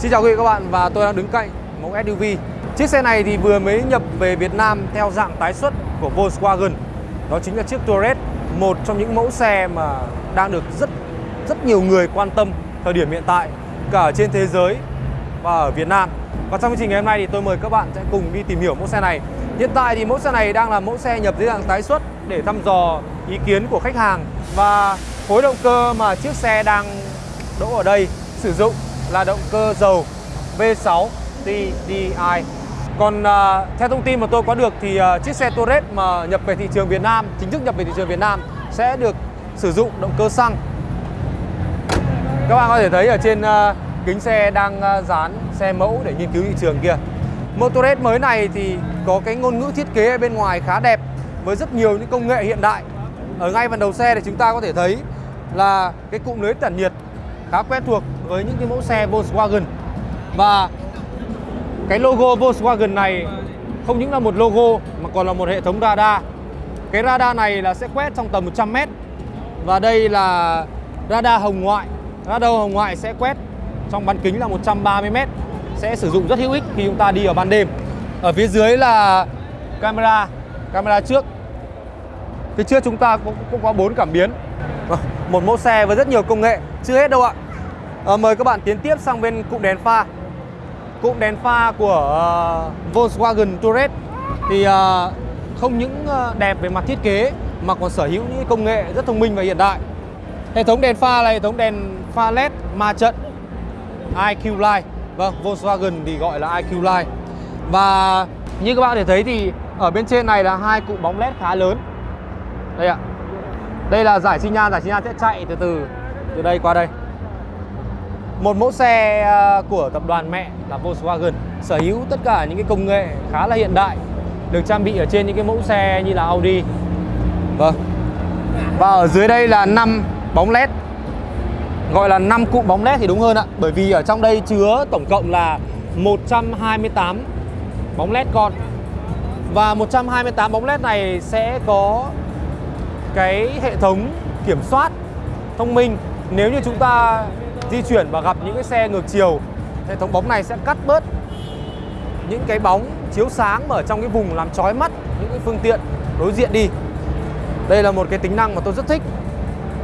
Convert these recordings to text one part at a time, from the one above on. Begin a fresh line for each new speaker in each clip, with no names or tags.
Xin chào quý vị các bạn và tôi đang đứng cạnh mẫu SUV. Chiếc xe này thì vừa mới nhập về Việt Nam theo dạng tái xuất của Volkswagen. Đó chính là chiếc Touareg, một trong những mẫu xe mà đang được rất rất nhiều người quan tâm thời điểm hiện tại cả ở trên thế giới và ở Việt Nam. Và trong chương trình ngày hôm nay thì tôi mời các bạn sẽ cùng đi tìm hiểu mẫu xe này. Hiện tại thì mẫu xe này đang là mẫu xe nhập dưới dạng tái xuất để thăm dò ý kiến của khách hàng và khối động cơ mà chiếc xe đang đỗ ở đây sử dụng là động cơ dầu V6 TDI. Còn uh, theo thông tin mà tôi có được thì uh, chiếc xe Touareg mà nhập về thị trường Việt Nam, chính thức nhập về thị trường Việt Nam sẽ được sử dụng động cơ xăng. Các bạn có thể thấy ở trên uh, kính xe đang uh, dán xe mẫu để nghiên cứu thị trường kia. Motorhead mới này thì có cái ngôn ngữ thiết kế ở bên ngoài khá đẹp với rất nhiều những công nghệ hiện đại. Ở ngay phần đầu xe thì chúng ta có thể thấy là cái cụm lưới tản nhiệt khá quen thuộc với những cái mẫu xe Volkswagen. Và cái logo Volkswagen này không những là một logo mà còn là một hệ thống radar. Cái radar này là sẽ quét trong tầm 100 m. Và đây là radar hồng ngoại. Radar hồng ngoại sẽ quét trong bán kính là 130 m sẽ sử dụng rất hữu ích khi chúng ta đi ở ban đêm. Ở phía dưới là camera, camera trước. Phía trước chúng ta cũng, cũng có bốn cảm biến. Một mẫu xe với rất nhiều công nghệ, chưa hết đâu ạ. À, mời các bạn tiến tiếp sang bên cụm đèn pha. Cụm đèn pha của uh, Volkswagen Touareg. Thì uh, không những đẹp về mặt thiết kế mà còn sở hữu những công nghệ rất thông minh và hiện đại. Hệ thống đèn pha là hệ thống đèn pha LED ma trận IQ Light Vâng, Volkswagen thì gọi là IQ Line. Và như các bạn có thể thấy thì ở bên trên này là hai cụm bóng led khá lớn. Đây ạ. Đây là giải xi nhan, giải xi nhan sẽ chạy từ từ từ đây qua đây. Một mẫu xe ờ, của tập đoàn mẹ là Volkswagen, Sở hữu tất cả những cái công nghệ khá là hiện đại, Được trang bị ở trên những cái mẫu xe như là Audi. Vâng. Và ở dưới đây là 5 bóng led gọi là 5 cụm bóng led thì đúng hơn ạ, bởi vì ở trong đây chứa tổng cộng là 128 bóng led con. Và 128 bóng led này sẽ có cái hệ thống kiểm soát thông minh. Nếu như chúng ta di chuyển và gặp những cái xe ngược chiều hệ thống bóng này sẽ cắt bớt những cái bóng chiếu sáng ở trong cái vùng làm chói mắt những cái phương tiện đối diện đi đây là một cái tính năng mà tôi rất thích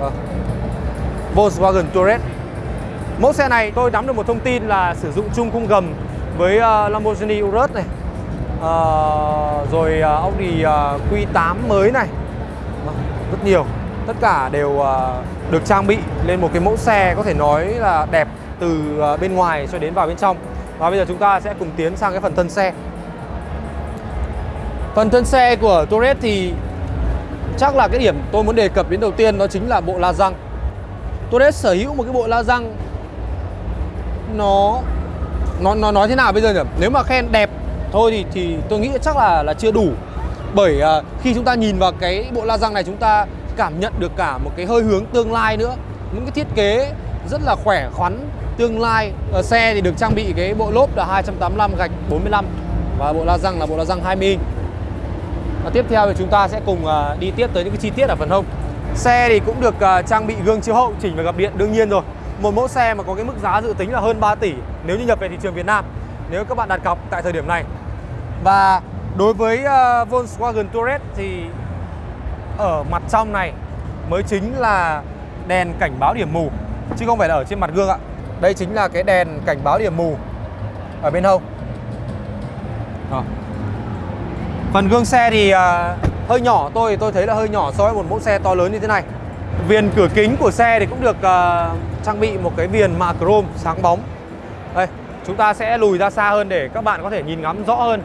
à. Volkswagen Touareg. Mẫu xe này tôi nắm được một thông tin là sử dụng chung khung gầm với uh, Lamborghini Urus này, uh, rồi uh, Audi uh, Q8 mới này, uh, rất nhiều. Tất cả đều uh, được trang bị lên một cái mẫu xe có thể nói là đẹp từ ờ, bên ngoài cho đến vào bên trong. Và bây giờ chúng ta sẽ cùng tiến sang cái phần thân xe. Phần thân xe của Torres thì chắc là cái điểm tôi muốn đề cập đến đầu tiên đó chính là bộ la răng. Torres sở hữu một cái bộ la răng nó nó nó nói thế nào bây giờ nhỉ? Nếu mà khen đẹp thôi thì thì tôi nghĩ chắc là là chưa đủ. Bởi uh, khi chúng ta nhìn vào cái bộ la răng này chúng ta cảm nhận được cả một cái hơi hướng tương lai nữa. Những cái thiết kế rất là khỏe khoắn tương lai. Ở xe thì được trang bị cái bộ lốp là 285 gạch 45 và bộ la răng là bộ la răng 20 inch. Và tiếp theo thì chúng ta sẽ cùng ờ, đi tiếp tới những cái chi tiết ở phần hông. Xe thì cũng được ờ, trang bị gương chiếu hậu chỉnh và gập điện đương nhiên rồi Một mẫu xe mà có cái mức giá dự tính là hơn 3 tỷ nếu như nhập về thị trường Việt Nam Nếu các bạn đặt cọc tại thời điểm này Và đối với uh, Volkswagen Touareg thì ở mặt trong này mới chính là đèn cảnh báo điểm mù Chứ không phải là ở trên mặt gương ạ. Đây chính là cái đèn cảnh báo điểm mù ở bên hông. À. Phần gương xe thì uh, hơi nhỏ tôi tôi thấy là hơi nhỏ so với một mẫu xe to lớn như thế này. Viền cửa kính của xe thì cũng được uh, trang bị một cái viền mạ chrome sáng bóng. Đây chúng ta sẽ lùi ra xa hơn để các bạn có thể nhìn ngắm rõ hơn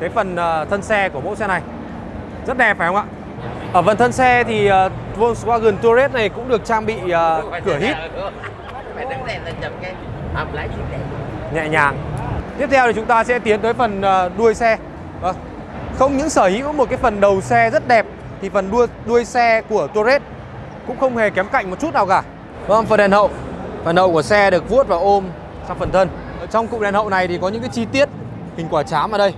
cái phần uh, thân xe của mẫu xe này. Rất đẹp phải không ạ? Ở phần thân xe thì uh, Volkswagen Touareg này cũng được trang bị uh, cửa hít nhẹ nhàng tiếp theo thì chúng ta sẽ tiến tới phần uh, đuôi xe À, không những sở hữu một cái phần đầu xe rất đẹp thì phần đuôi đuôi xe của Touareg cũng không hề kém cạnh một chút nào cả. Vâng, phần đèn hậu. Phần hậu của xe được vuốt và ôm sang phần thân. Ở trong cụm đèn hậu này thì có những cái chi tiết hình quả chám ở đây.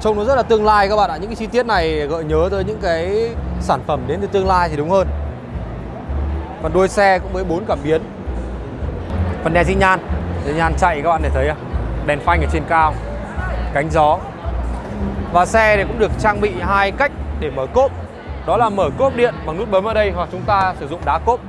Trông nó rất là tương lai các bạn ạ. Những cái chi tiết này gợi nhớ tới những cái sản phẩm đến từ tương lai thì đúng hơn. Phần đuôi xe cũng với bốn cảm biến. Phần đèn xi nhan Xi nhan chạy các bạn để thấy? Đèn phanh ở trên cao Cánh gió Và xe thì cũng được trang bị hai cách để mở cốp Đó là mở cốp điện bằng nút bấm ở đây Hoặc chúng ta sử dụng đá cốp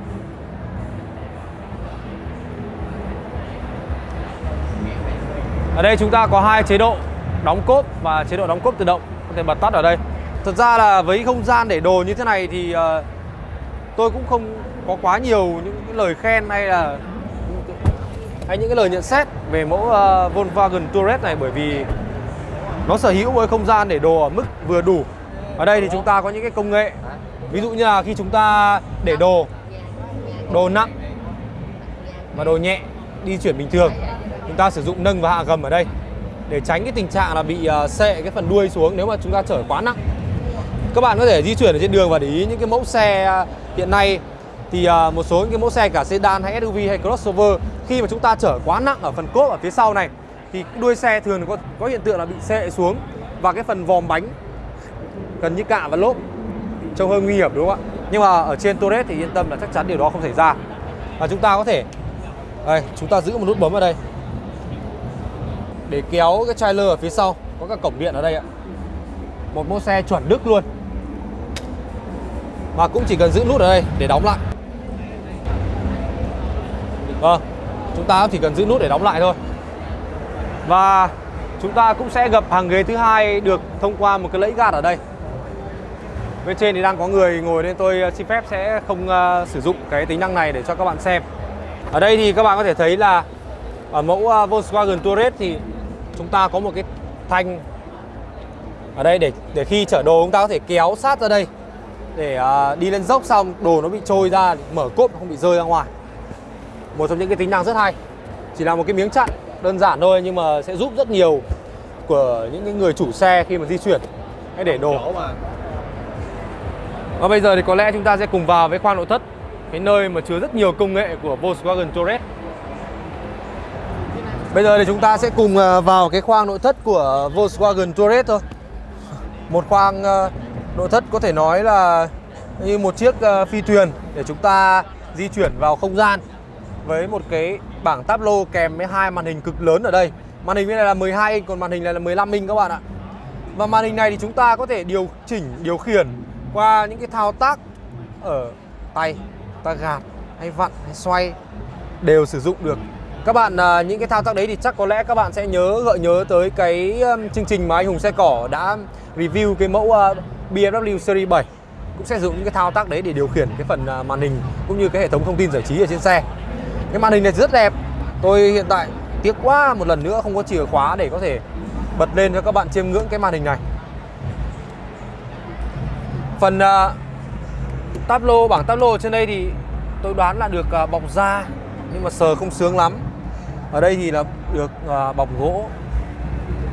Ở đây chúng ta có hai chế độ đóng cốp và chế độ đóng cốp tự động có thể bật tắt ở đây. Thật ra là với không gian để đồ như thế này thì uh, tôi cũng không có quá nhiều những cái lời khen hay là hay những cái lời nhận xét về mẫu uh, Volkswagen Touareg này bởi vì nó sở hữu với không gian để đồ ở mức vừa đủ. Ở đây thì chúng ta có những cái công nghệ ví dụ như là khi chúng ta để đồ đồ nặng và đồ nhẹ đi chuyển bình thường chúng ta sử dụng nâng và hạ gầm ở đây để tránh cái tình trạng là bị ờ, sệ cái phần đuôi xuống nếu mà chúng ta chở quá nặng. Các bạn có thể di chuyển ở trên đường và để ý những cái mẫu xe ờ, hiện nay. Thì ờ, một số những cái mẫu xe cả sedan hay SUV hay crossover, khi mà chúng ta chở quá nặng ở phần cốp ở phía sau này, thì đuôi xe thường có có hiện tượng là bị sệ xuống và cái phần vòm bánh gần như cạ và lốp trông hơi nguy hiểm, đúng không ạ? Nhưng mà ở trên Torres thì yên tâm là chắc chắn điều đó không xảy ra. Và chúng ta có thể, đây, chúng ta giữ một nút bấm ở đây để kéo cái trailer ở phía sau. Có cả cổng điện ở đây ạ. Một mẫu xe chuẩn đức luôn. Mà cũng chỉ cần giữ nút ở đây để đóng lại. Vâng chúng ta chỉ cần giữ nút để đóng lại thôi. Và chúng ta cũng sẽ gập hàng ghế thứ hai được thông qua một cái lẫy gạt ở đây. Bên trên thì đang có người ngồi nên tôi ờ, xin phép sẽ không uh, sử dụng cái tính năng này để cho các bạn xem. Ở đây thì các bạn có thể thấy là ở mẫu uh, Volkswagen Touareg thì chúng ta có một cái thanh ở đây để để khi chở đồ chúng ta có thể kéo sát ra đây. Để uh, đi lên dốc xong đồ nó bị trôi ra mở cốp không bị rơi ra ngoài. Một trong những cái tính năng rất hay. Chỉ là một cái miếng chặn đơn giản thôi nhưng mà sẽ giúp rất nhiều của những cái người chủ xe khi mà di chuyển. Hay để đồ. Và bây giờ thì có lẽ chúng ta sẽ cùng vào với khoang nội thất cái nơi mà chứa rất nhiều công nghệ của Volkswagen Touareg Bây giờ thì chúng ta sẽ cùng ờ, vào cái khoang nội thất của Volkswagen Touareg thôi. Một khoang ờ, nội thất có thể nói là như một chiếc ờ, phi thuyền để chúng ta di chuyển vào không gian với một cái bảng táp lô kèm với hai màn hình cực lớn ở đây. Màn hình bên này là 12 inch còn màn hình này là 15 inch các bạn ạ. Và màn hình này thì chúng ta có thể điều chỉnh, điều khiển qua những cái thao tác ở tay, ta gạt hay vặn hay xoay đều sử dụng được các bạn à, những cái thao tác đấy thì chắc có lẽ các bạn sẽ nhớ gợi nhớ tới cái chương trình mà anh Hùng xe cỏ đã review cái mẫu à, BMW Series 7 cũng sẽ dùng những cái thao tác đấy để điều khiển cái phần à, màn hình cũng như cái hệ thống thông tin giải trí ở trên xe. Cái màn hình này rất đẹp. Tôi hiện tại tiếc quá một lần nữa không có chìa khóa để có thể bật lên cho các bạn chiêm ngưỡng cái màn hình này. Phần uh, bảng tablo trên đây thì tôi đoán là được uh, bọc da nhưng mà sờ không sướng lắm ở đây thì là được à, bọc gỗ.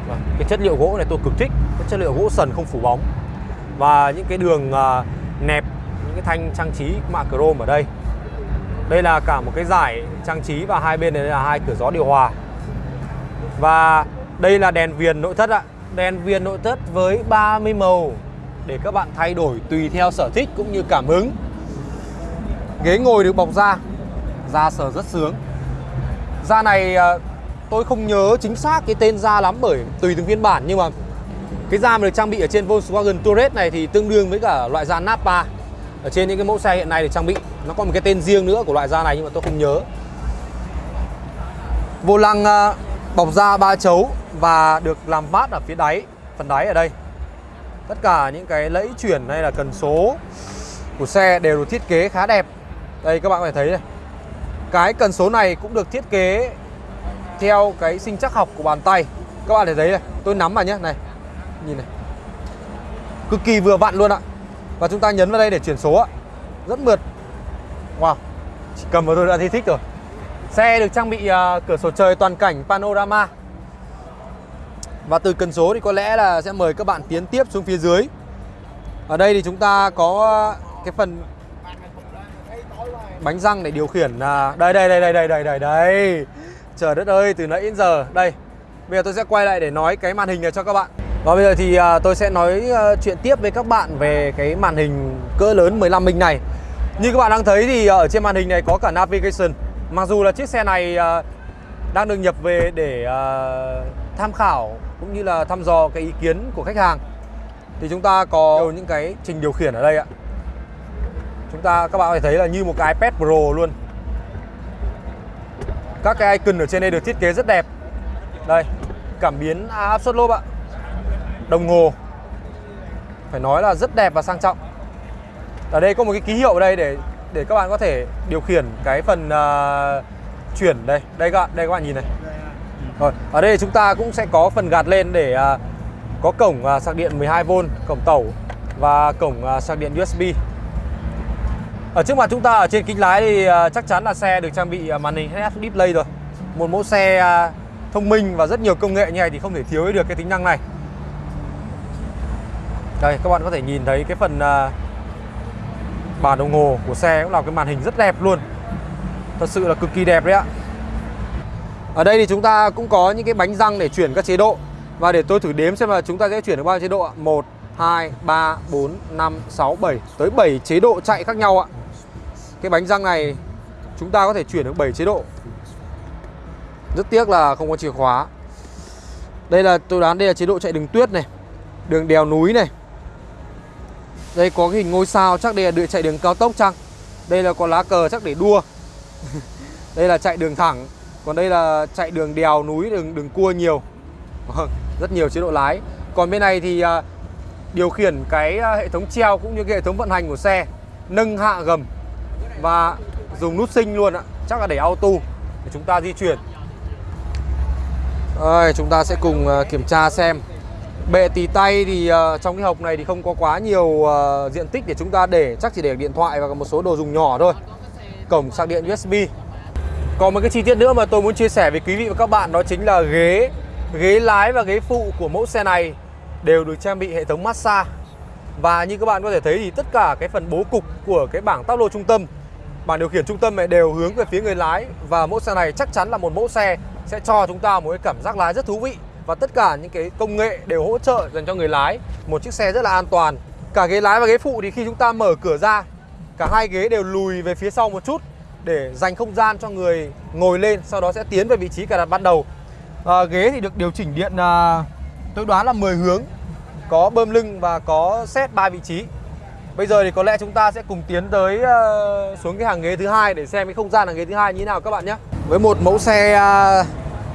Vâng, cái chất liệu gỗ này tôi cực thích. Cái chất liệu gỗ sần không phủ bóng. Và những cái đường à, nẹp những cái thanh trang trí mạ chrome ở đây. Đây là cả một cái giải trang trí và hai bên này là hai cửa gió điều hòa. Và đây là đèn viền nội thất ạ. Đèn viền nội thất với 30 màu để các bạn thay đổi tùy theo sở thích cũng như cảm hứng. Ghế ngồi được bọc da da sờ rất sướng. Da này ờ, tôi không nhớ chính xác cái tên da lắm bởi tùy từng phiên bản, nhưng mà cái da mà được trang bị ở trên Volkswagen Touareg này thì tương đương với cả loại da Napa. Ở trên những cái mẫu xe hiện nay được trang bị nó có một cái tên riêng nữa của loại da này nhưng mà tôi không nhớ. Vô lăng ờ, bọc da ba chấu và được làm mát ở phía đáy, phần đáy ở đây. Tất cả những cái lẫy chuyển hay là cần số của xe đều được thiết kế khá đẹp. Đây các bạn có thể thấy này cái cần số này cũng được thiết kế theo cái sinh chắc học của bàn tay. Các bạn để thấy này, tôi nắm vào nhé, này Nhìn này. Cực kỳ vừa vặn luôn ạ. Và chúng ta nhấn vào đây để chuyển số ạ. Rất mượt. Wow Chỉ cầm vào tôi đã thấy thích rồi. Xe được trang bị uh, cửa sổ trời toàn cảnh panorama. Và từ cần số thì có lẽ là sẽ mời các bạn tiến tiếp xuống phía dưới. Ở đây thì chúng ta có à, cái phần bánh răng để điều khiển là đây đây đây đây đây đây đây đây. Trời đất ơi từ nãy đến giờ. Đây bây giờ tôi sẽ quay lại để nói cái màn hình này cho các bạn. Và bây giờ thì à, tôi sẽ nói à, chuyện tiếp với các bạn về cái màn hình cỡ lớn 15 inch này. Như các bạn đang thấy thì à, ở trên màn hình này có cả navigation. Mặc dù là chiếc xe này à, đang được nhập về để à, tham khảo cũng như là thăm dò cái ý kiến của khách hàng. Thì chúng ta có những cái trình điều khiển ở đây ạ. Chúng ta các bạn có thể thấy là như một cái iPad Pro luôn. Các cái icon ở trên đây được thiết kế rất đẹp. Đây, cảm biến áp suất lốp ạ. Đồng hồ. Phải nói là rất đẹp và sang trọng. Ở đây có một cái ký hiệu ở đây để để các bạn có thể điều khiển cái phần uh, chuyển đây. Đây các bạn, đây các bạn nhìn này. Rồi, ở đây chúng ta cũng sẽ có phần gạt lên để uh, có cổng uh, sạc điện 12V, cổng tẩu và cổng uh, sạc điện USB. Ở trước mặt chúng ta ở trên kính lái thì à, chắc chắn là xe được trang bị à, màn hình head display rồi. Một mẫu xe à, thông minh và rất nhiều công nghệ như này thì không thể thiếu được cái tính năng này. Đây các bạn có thể nhìn thấy cái phần bàn bản đồng hồ của xe cũng là cái màn hình rất đẹp luôn. Thật sự là cực kỳ đẹp đấy ạ. Ở đây thì chúng ta cũng có những cái bánh răng để chuyển các chế độ Và để tôi thử đếm xem là chúng ta sẽ chuyển được bao nhiêu chế độ ạ 1, 2, 3, 4, 5, 6, 7 Tới 7 chế độ chạy khác nhau ạ cái bánh răng này, chúng ta có thể chuyển được 7 chế độ. Rất tiếc là không có chìa khóa. Đây là, tôi đoán đây là chế độ chạy đường tuyết này, Đường đèo núi này. Đây có cái hình ngôi sao, chắc đây là đường chạy đường cao tốc chăng? Đây là có lá cờ chắc để đua. Đây là chạy đường thẳng, còn đây là chạy đường đèo núi, đường đường cua nhiều. Vâng, rất nhiều chế độ lái. Còn bên này thì à, điều khiển cái à, hệ thống treo cũng như cái hệ thống vận hành của xe, nâng hạ gầm và dùng nút sinh luôn ạ. Chắc là để auto để chúng ta di chuyển. Đây, chúng ta sẽ cùng ờ, kiểm tra xem. Bệ tì tay thì ờ, trong cái hộp này thì không có quá nhiều ờ, diện tích để chúng ta để. Chắc chỉ để điện thoại và một số đồ dùng nhỏ thôi. Cổng sạc điện USB còn một cái chi tiết nữa mà tôi muốn chia sẻ với quý vị và các bạn đó chính là ghế Ghế lái và ghế phụ của mẫu xe này đều được trang bị hệ thống massage. Và như các bạn có thể thấy thì tất cả cái phần bố cục của cái bảng táp lô trung tâm Bảng điều khiển trung tâm này đều hướng về phía người lái Và mẫu xe này chắc chắn là một mẫu xe sẽ cho chúng ta một cái cảm giác lái rất thú vị Và tất cả những cái công nghệ đều hỗ trợ dành cho người lái. Một chiếc xe rất là an toàn. Cả ghế lái và ghế phụ thì khi chúng ta mở cửa ra Cả hai ghế đều lùi về phía sau một chút để dành không gian cho người ngồi lên sau đó sẽ tiến về vị trí cài đặt ban đầu. À, ghế thì được điều chỉnh điện à, tôi đoán là 10 hướng có bơm lưng và có set 3 vị trí bây giờ thì có lẽ chúng ta sẽ cùng tiến tới uh, xuống cái hàng ghế thứ hai để xem cái không gian hàng ghế thứ hai như thế nào các bạn nhé. Với một mẫu xe uh,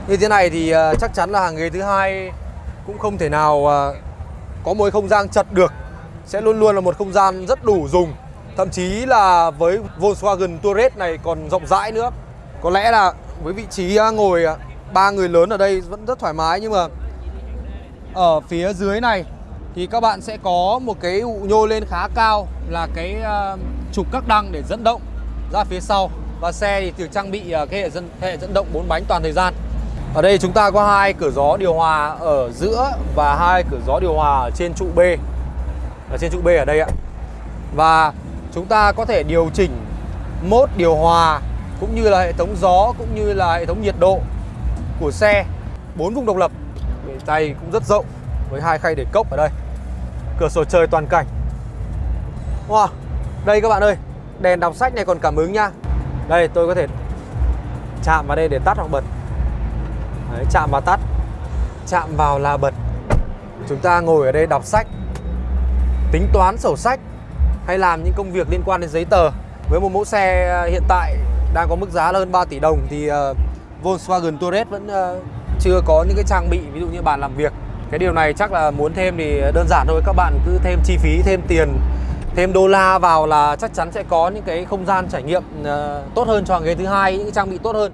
như thế này thì uh, chắc chắn là hàng ghế thứ hai cũng không thể nào uh, có một không gian chật được. Sẽ luôn luôn là một không gian rất đủ dùng. Thậm chí là với Volkswagen Touareg này còn rộng rãi nữa. Có lẽ là với vị trí uh, ngồi ba ba người lớn ở đây vẫn rất thoải mái Nhưng mà ở phía dưới này thì các bạn sẽ có một cái ụ nhô lên khá cao Là cái uh, trục các đăng để dẫn động ra phía sau. Và xe thì được trang bị uh, cái hệ dẫn, hệ dẫn động bốn bánh toàn thời gian. Ở đây chúng ta có hai cửa gió điều hòa ở giữa Và hai cửa gió điều hòa ở trên trụ B. Ở trên trụ B ở đây ạ. Và chúng ta có thể điều chỉnh mốt điều hòa cũng như là hệ thống gió cũng như là hệ thống nhiệt độ của xe. Bốn vùng độc lập. Tay cũng rất rộng với hai khay để cốc ở đây cửa sổ trời toàn cảnh. Wow. đây các bạn ơi đèn đọc sách này còn cảm ứng nha. Đây tôi có thể chạm vào đây để tắt hoặc bật. Đấy, chạm vào tắt chạm vào là bật. Chúng ta ngồi ở đây đọc sách tính toán sổ sách hay làm những công việc liên quan đến giấy tờ. Với một mẫu xe ờ, hiện tại đang có mức giá là hơn 3 tỷ đồng thì uh, Volkswagen Touareg vẫn uh, chưa có những cái trang bị ví dụ như bàn làm việc cái điều này chắc là muốn thêm thì đơn giản thôi các bạn cứ thêm chi phí thêm tiền thêm đô la vào là chắc chắn sẽ có những cái không gian trải nghiệm uh, tốt hơn cho ghế thứ hai những cái trang bị tốt hơn.